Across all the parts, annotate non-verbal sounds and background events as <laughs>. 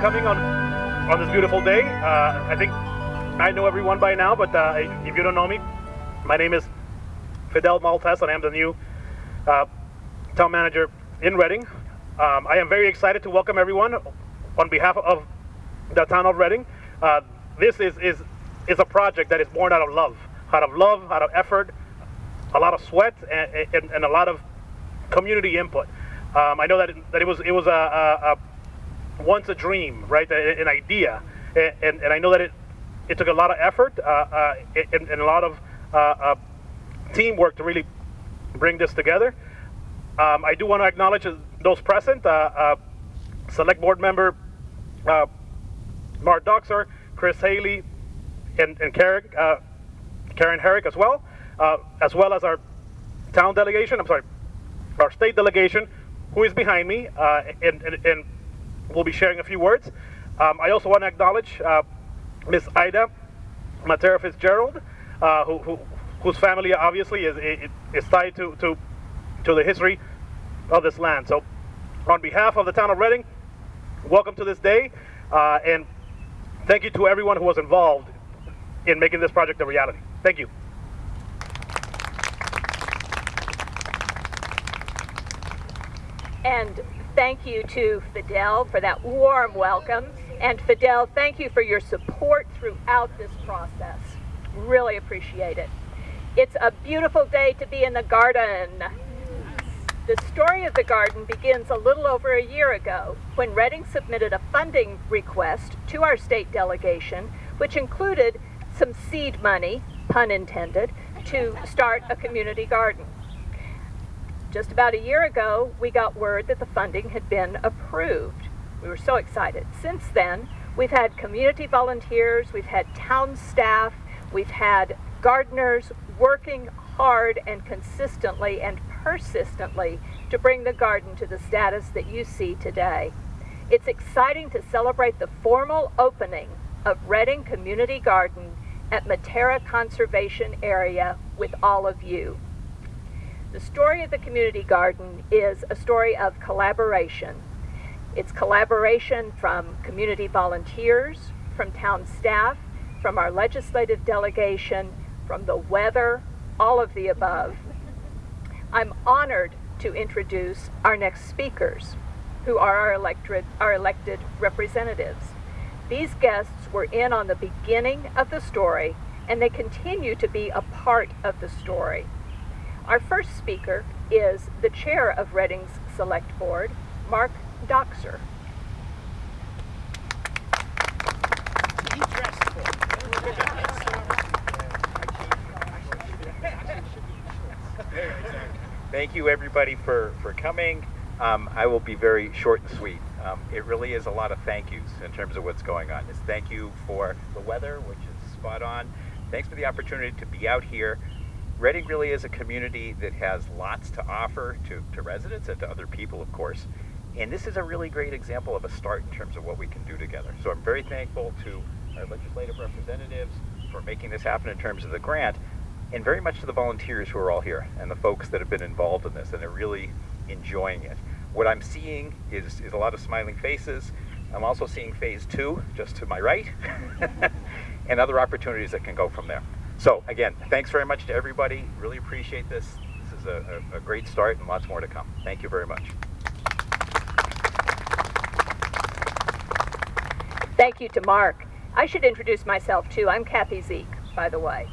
coming on on this beautiful day. Uh, I think I know everyone by now, but uh, if you don't know me, my name is Fidel Maltez, and I'm the new uh, town manager in Reading. Um, I am very excited to welcome everyone on behalf of the town of Reading. Uh, this is, is, is a project that is born out of love, out of love, out of effort, a lot of sweat, and, and, and a lot of community input. Um, I know that it, that it was it was a, a, a once a dream, right? An idea, and, and I know that it it took a lot of effort uh, uh, and, and, a lot of uh, uh, teamwork to really bring this together. Um, I do want to acknowledge those present. Uh, uh, select board member Mark Dockser, Chris Haley, and, and Karen, Karen Herrick as well, as well as our town delegation. I'm sorry, our state delegation, who is behind me, uh, and, and, and, will be sharing a few words. Um, I also want to acknowledge uh, Miss Ida Matera Fitzgerald, uh, who, who, whose family obviously is, is tied to, to, to the history of this land. So on behalf of the town of Reading, welcome to this day, uh, and thank you to everyone who was involved in making this project a reality. Thank you. And thank you to Fidel for that warm welcome. And Fidel, thank you for your support throughout this process. Really appreciate it. It's a beautiful day to be in the garden. The story of the garden begins a little over a year ago when Reading submitted a funding request to our state delegation, which included some seed money, pun intended, to start a community garden. Just about a year ago, we got word that the funding had been approved. We were so excited. Since then, we've had community volunteers, we've had town staff, we've had gardeners working hard and consistently and persistently to bring the garden to the status that you see today. It's exciting to celebrate the formal opening of Reading Community Garden at Matera Conservation Area with all of you. The story of the community garden is a story of collaboration. It's collaboration from community volunteers, from town staff, from our legislative delegation, from the weather, all of the above. I'm honored to introduce our next speakers, who are our elected, our elected representatives. These guests were in on the beginning of the story, and they continue to be a part of the story. Our first speaker is the chair of Reading's Select Board, Mark Dockser. Thank you everybody for, for coming. Um, I will be very short and sweet. Um, it really is a lot of thank yous in terms of what's going on. It's thank you for the weather, which is spot on. Thanks for the opportunity to be out here. Reading really is a community that has lots to offer to, to residents and to other people, of course. And this is a really great example of a start in terms of what we can do together. So I'm very thankful to our legislative representatives for making this happen in terms of the grant, and very much to the volunteers who are all here and the folks that have been involved in this and are really enjoying it. What I'm seeing is, is a lot of smiling faces. I'm also seeing phase two, just to my right, <laughs> and other opportunities that can go from there. So again, thanks very much to everybody. Really appreciate this. This is a, a, a great start and lots more to come. Thank you very much. Thank you to Mark. I should introduce myself too. I'm Kathy Zeke, by the way.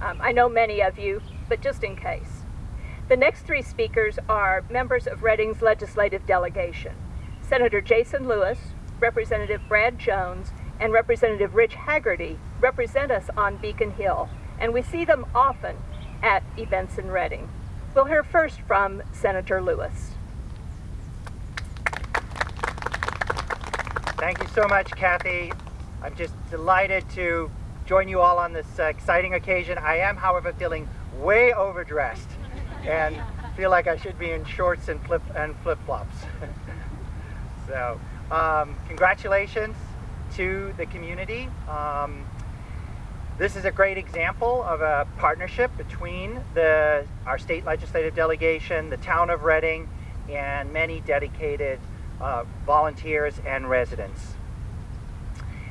Um, I know many of you, but just in case. The next three speakers are members of Reading's legislative delegation. Senator Jason Lewis, Representative Brad Jones, and Representative Rich Haggerty represent us on Beacon Hill and we see them often at events in Reading. We'll hear first from Senator Lewis. Thank you so much, Kathy. I'm just delighted to join you all on this uh, exciting occasion. I am, however, feeling way overdressed and feel like I should be in shorts and flip and flip-flops. <laughs> so, um, congratulations to the community. Um, this is a great example of a partnership between the, our state legislative delegation, the town of Reading, and many dedicated uh, volunteers and residents.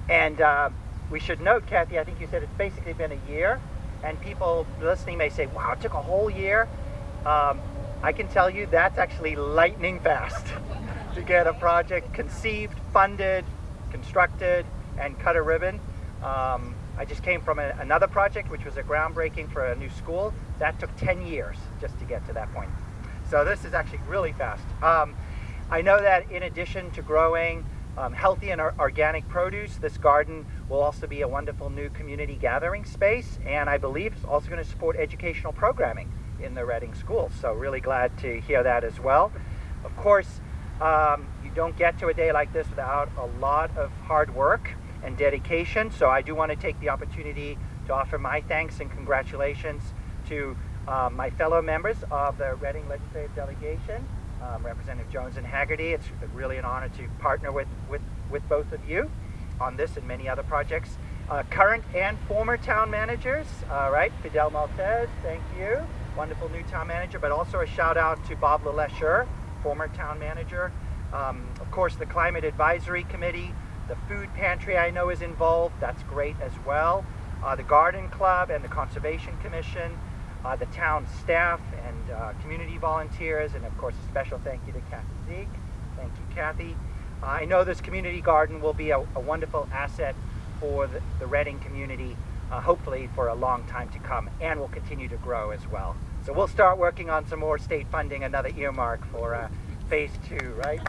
And uh, we should note, Kathy, I think you said it's basically been a year, and people listening may say, wow, it took a whole year. Um, I can tell you that's actually lightning fast <laughs> to get a project conceived, funded, constructed, and cut a ribbon. Um, I just came from a, another project, which was a groundbreaking for a new school. That took 10 years just to get to that point. So this is actually really fast. Um, I know that in addition to growing um, healthy and organic produce, this garden will also be a wonderful new community gathering space, and I believe it's also going to support educational programming in the Reading schools. So really glad to hear that as well. Of course, um, you don't get to a day like this without a lot of hard work and dedication. So I do want to take the opportunity to offer my thanks and congratulations to uh, my fellow members of the Reading Legislative Delegation, um, Representative Jones and Haggerty. It's really an honor to partner with, with, with both of you on this and many other projects. Uh, current and former town managers, all right, Fidel Maltez, thank you. Wonderful new town manager, but also a shout out to Bob LeLacheur, former town manager. Um, of course, the Climate Advisory Committee, the food pantry I know is involved, that's great as well. Uh, the Garden Club and the Conservation Commission, uh, the town staff and uh, community volunteers, and of course a special thank you to Kathy Zeke. Thank you, Kathy. I know this community garden will be a, a wonderful asset for the, the Reading community, uh, hopefully for a long time to come, and will continue to grow as well. So we'll start working on some more state funding, another earmark for uh, phase two, right?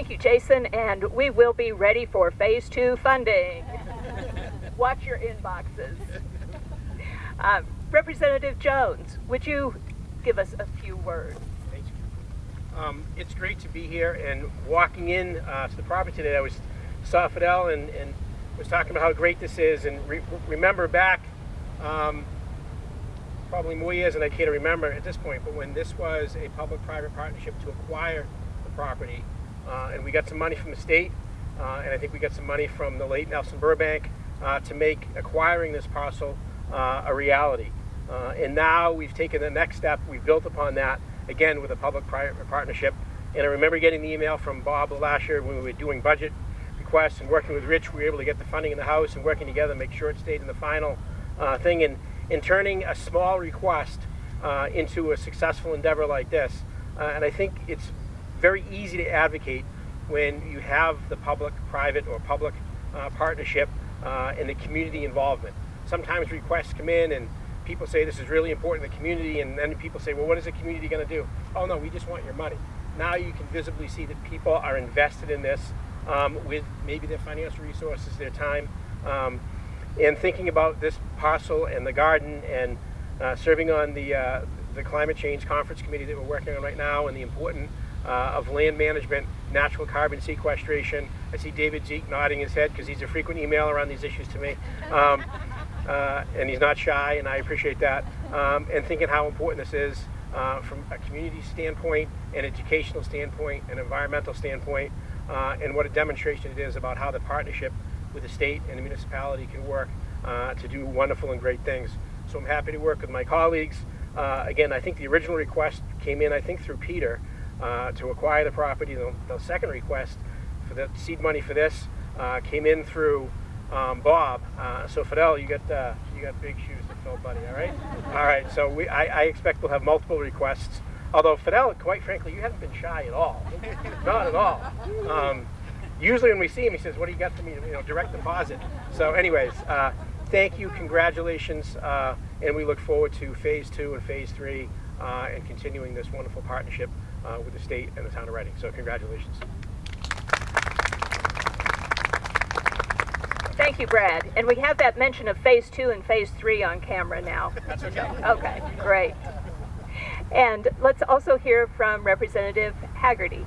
Thank you, Jason, and we will be ready for phase two funding. Watch your inboxes. Uh, Representative Jones, would you give us a few words? Thank you. Um, it's great to be here and walking in uh, to the property today. I was saw Fidel and, and was talking about how great this is and re remember back um, probably more years than I care to remember at this point, but when this was a public-private partnership to acquire the property, uh, and we got some money from the state, uh, and I think we got some money from the late Nelson Burbank uh, to make acquiring this parcel uh, a reality. Uh, and now we've taken the next step, we've built upon that, again with a public-private partnership. And I remember getting the email from Bob last year when we were doing budget requests and working with Rich, we were able to get the funding in the House and working together, make sure it stayed in the final uh, thing. And in turning a small request into a successful endeavor like this, and I think it's very easy to advocate when you have the public-private or public uh, partnership uh, and the community involvement. Sometimes requests come in and people say this is really important to the community and then people say, well, what is the community going to do? Oh no, we just want your money. Now you can visibly see that people are invested in this um, with maybe their financial resources, their time, um, and thinking about this parcel and the garden and uh, serving on the, uh, the climate change conference committee that we're working on right now and the important uh, of land management, natural carbon sequestration. I see David Zeke nodding his head because he's a frequent emailer on these issues to me. Um, <laughs> uh, and he's not shy, and I appreciate that. Um, and thinking how important this is uh, from a community standpoint, an educational standpoint, an environmental standpoint, uh, and what a demonstration it is about how the partnership with the state and the municipality can work uh, to do wonderful and great things. So I'm happy to work with my colleagues. Uh, again, I think the original request came in, I think, through Peter, uh, to acquire the property. The, the, second request for the seed money for this uh, came in through um, Bob. Uh, so Fidel, you got uh, you got big shoes to fill, buddy. All right, <laughs> all right. So we, I, I, expect we'll have multiple requests. Although Fidel, quite frankly, you haven't been shy at all. Not at all. Um, usually when we see him, he says, "What do you got for me?" You know, direct deposit. So, anyways, uh, thank you, congratulations, uh, and we look forward to phase two and phase three and continuing this wonderful partnership uh, with the state and the town of Reading. So congratulations. Thank you, Brad. And we have that mention of phase two and phase three on camera now. That's okay. Okay, great. And let's also hear from Representative Haggerty.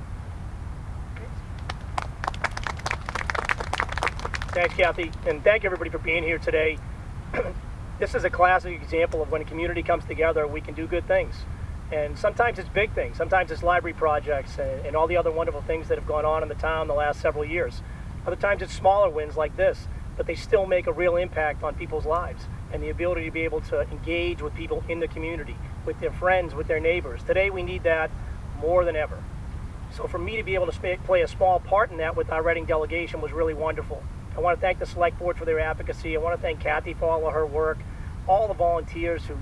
Thanks, Kathy, and thank everybody for being here today. <clears throat> this is a classic example of when a community comes together, we can do good things. And sometimes it's big things. Sometimes it's library projects and, and, all the other wonderful things that have gone on in the town the last several years. Other times it's smaller wins like this, but they still make a real impact on people's lives and the ability to be able to engage with people in the community, with their friends, with their neighbors. Today we need that more than ever. So for me to be able to play a small part in that with our Reading delegation was really wonderful. I want to thank the select board for their advocacy. I want to thank Kathy for all of her work, all the volunteers who,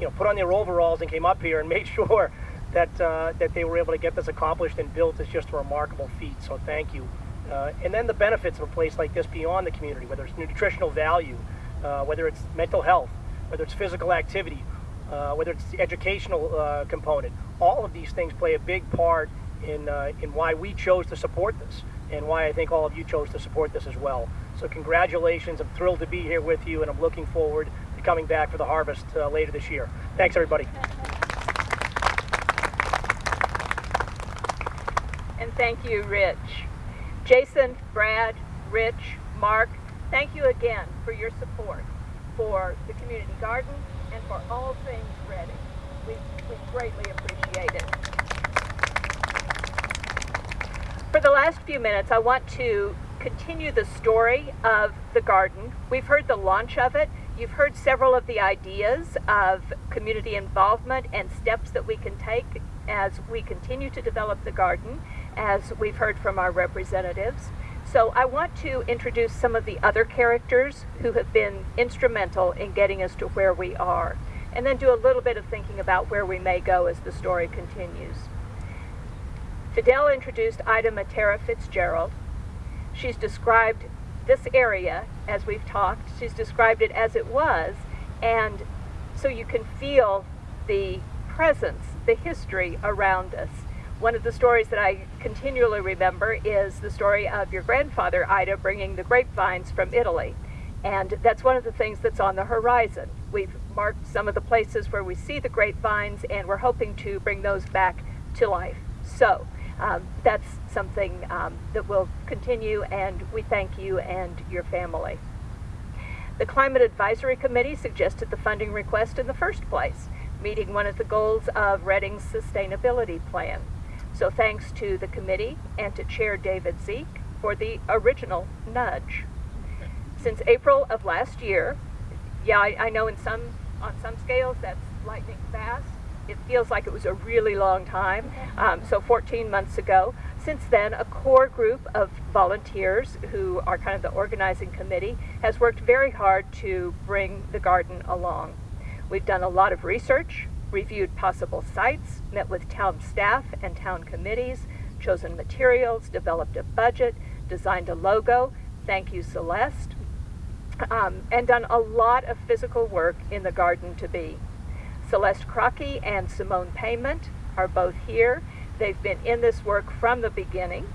you know, put on their overalls and came up here and made <laughs> sure that uh, that they were able to get this accomplished and built is just a remarkable feat. So thank you. Uh, and then the benefits of a place like this beyond the community, whether it's nutritional value, uh, whether it's mental health, whether it's physical activity, uh, whether it's the educational uh, component, all of these things play a big part in, uh, in why we chose to support this and why I think all of you chose to support this as well. So congratulations, I'm thrilled to be here with you and I'm looking forward coming back for the harvest uh, later this year. Thanks everybody. And thank you, Rich. Jason, Brad, Rich, Mark, thank you again for your support for the community garden and for all things Reading. We, we greatly appreciate it. For the last few minutes, I want to continue the story of the garden. We've heard the launch of it. You've heard several of the ideas of community involvement and steps that we can take as we continue to develop the garden, as we've heard from our representatives. So I want to introduce some of the other characters who have been instrumental in getting us to where we are, and then do a little bit of thinking about where we may go as the story continues. Fidel introduced Ida Matera Fitzgerald. She's described this area as we've talked. She's described it as it was, and so you can feel the presence, the history around us. One of the stories that I continually remember is the story of your grandfather, Ida, bringing the grapevines from Italy. And that's one of the things that's on the horizon. We've marked some of the places where we see the grapevines, and we're hoping to bring those back to life. So um, that's something um, that will continue, and we thank you and your family. The Climate Advisory Committee suggested the funding request in the first place, meeting one of the goals of Reading's sustainability plan. So thanks to the committee and to Chair David Zeke for the original nudge. Since April of last year, yeah, I, I know in some on some scales that's lightning fast. It feels like it was a really long time. Um, so 14 months ago. Since then, a core group of volunteers who are kind of the organizing committee has worked very hard to bring the garden along. We've done a lot of research, reviewed possible sites, met with town staff and town committees, chosen materials, developed a budget, designed a logo. Thank you, Celeste. Um, and done a lot of physical work in the garden to be. Celeste Crockey and Simone Payment are both here. They've been in this work from the beginning.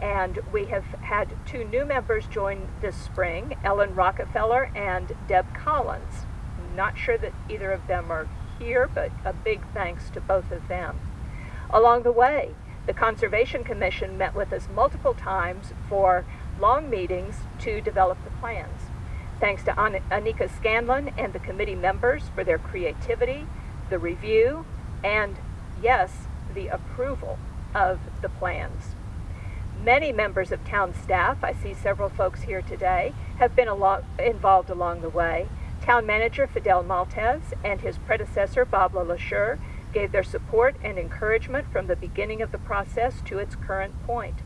And we have had two new members join this spring, Ellen Rockefeller and Deb Collins. I'm not sure that either of them are here, but a big thanks to both of them. Along the way, the Conservation Commission met with us multiple times for long meetings to develop the plans. Thanks to An- Anika Scanlon and the committee members for their creativity, the review, and yes, the approval of the plans. Many members of town staff, I see several folks here today, have been involved along the way. Town manager Fidel Maltez and his predecessor Bob LeLacheur gave their support and encouragement from the beginning of the process to its current point.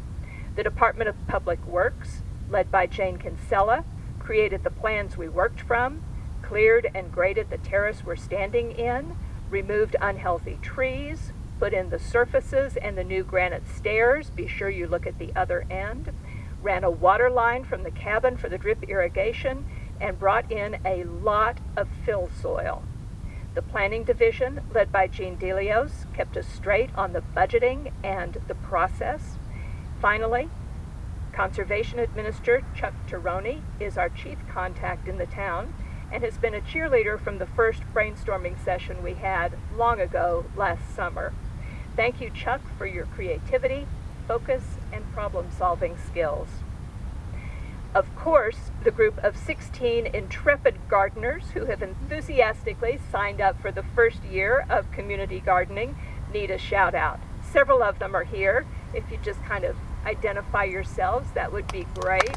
The Department of Public Works, led by Jane Kinsella, created the plans we worked from, cleared and graded the terrace we're standing in, removed unhealthy trees, put in the surfaces and the new granite stairs. Be sure you look at the other end. Ran a water line from the cabin for the drip irrigation and brought in a lot of fill soil. The planning division, led by Jean Delios, kept us straight on the budgeting and the process. Finally, Conservation Administrator Chuck Tirone is our chief contact in the town and has been a cheerleader from the first brainstorming session we had long ago last summer. Thank you, Chuck, for your creativity, focus, and problem solving skills. Of course, the group of 16 intrepid gardeners who have enthusiastically signed up for the first year of community gardening need a shout out. Several of them are here. If you just kind of identify yourselves, that would be great.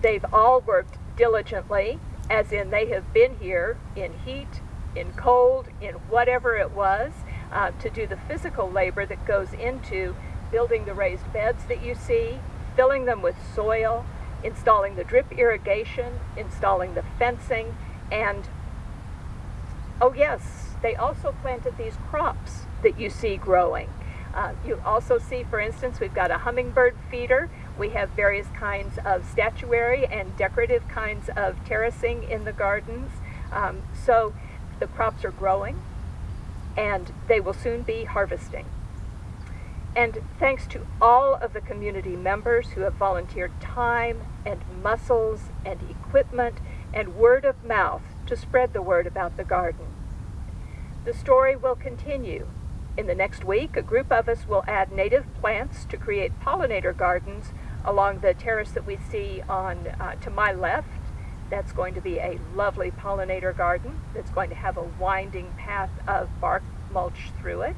They've all worked diligently, as in they have been here in heat, in cold, in whatever it was, uh, to do the physical labor that goes into building the raised beds that you see, filling them with soil, installing the drip irrigation, installing the fencing, and oh yes, they also planted these crops that you see growing. Uh, you also see, for instance, we've got a hummingbird feeder. We have various kinds of statuary and decorative kinds of terracing in the gardens. Um, so the crops are growing and they will soon be harvesting. And thanks to all of the community members who have volunteered time and muscles and equipment and word of mouth to spread the word about the garden. The story will continue. In the next week, a group of us will add native plants to create pollinator gardens along the terrace that we see on uh, to my left. That's going to be a lovely pollinator garden that's going to have a winding path of bark mulch through it.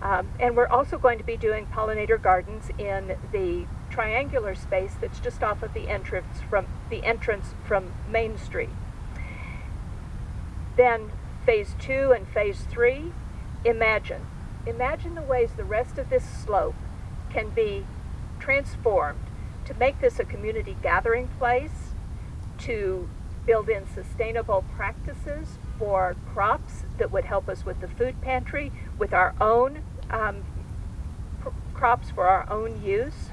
Um, and we're also going to be doing pollinator gardens in the triangular space that's just off of the entrance from the entrance from Main Street. Then phase two and phase three, imagine. Imagine the ways the rest of this slope can be transformed to make this a community gathering place, to build in sustainable practices for crops that would help us with the food pantry, with our own um, crops for our own use.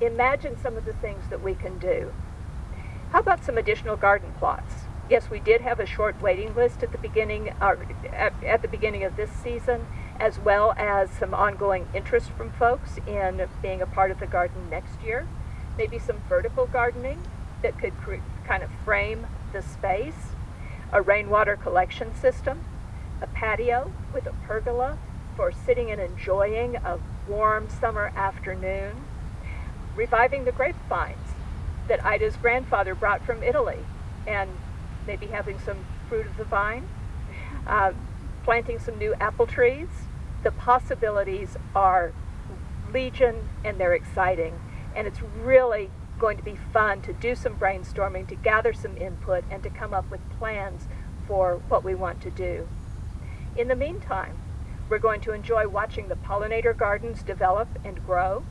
Imagine some of the things that we can do. How about some additional garden plots? Yes, we did have a short waiting list at the beginning, at, at the beginning of this season, as well as some ongoing interest from folks in being a part of the garden next year. Maybe some vertical gardening that could kind of frame the space, a rainwater collection system, a patio with a pergola for sitting and enjoying a warm summer afternoon, reviving the grapevines that Ida's grandfather brought from Italy, and maybe having some fruit of the vine, uh, planting some new apple trees. The possibilities are legion and they're exciting, and it's really going to be fun to do some brainstorming, to gather some input, and to come up with plans for what we want to do. In the meantime, we're going to enjoy watching the pollinator gardens develop and grow.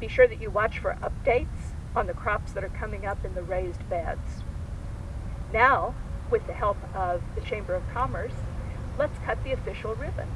Be sure that you watch for updates on the crops that are coming up in the raised beds. Now, with the help of the Chamber of Commerce, let's cut the official ribbon.